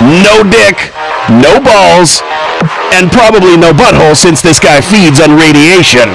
no dick, no balls, and probably no butthole since this guy feeds on radiation.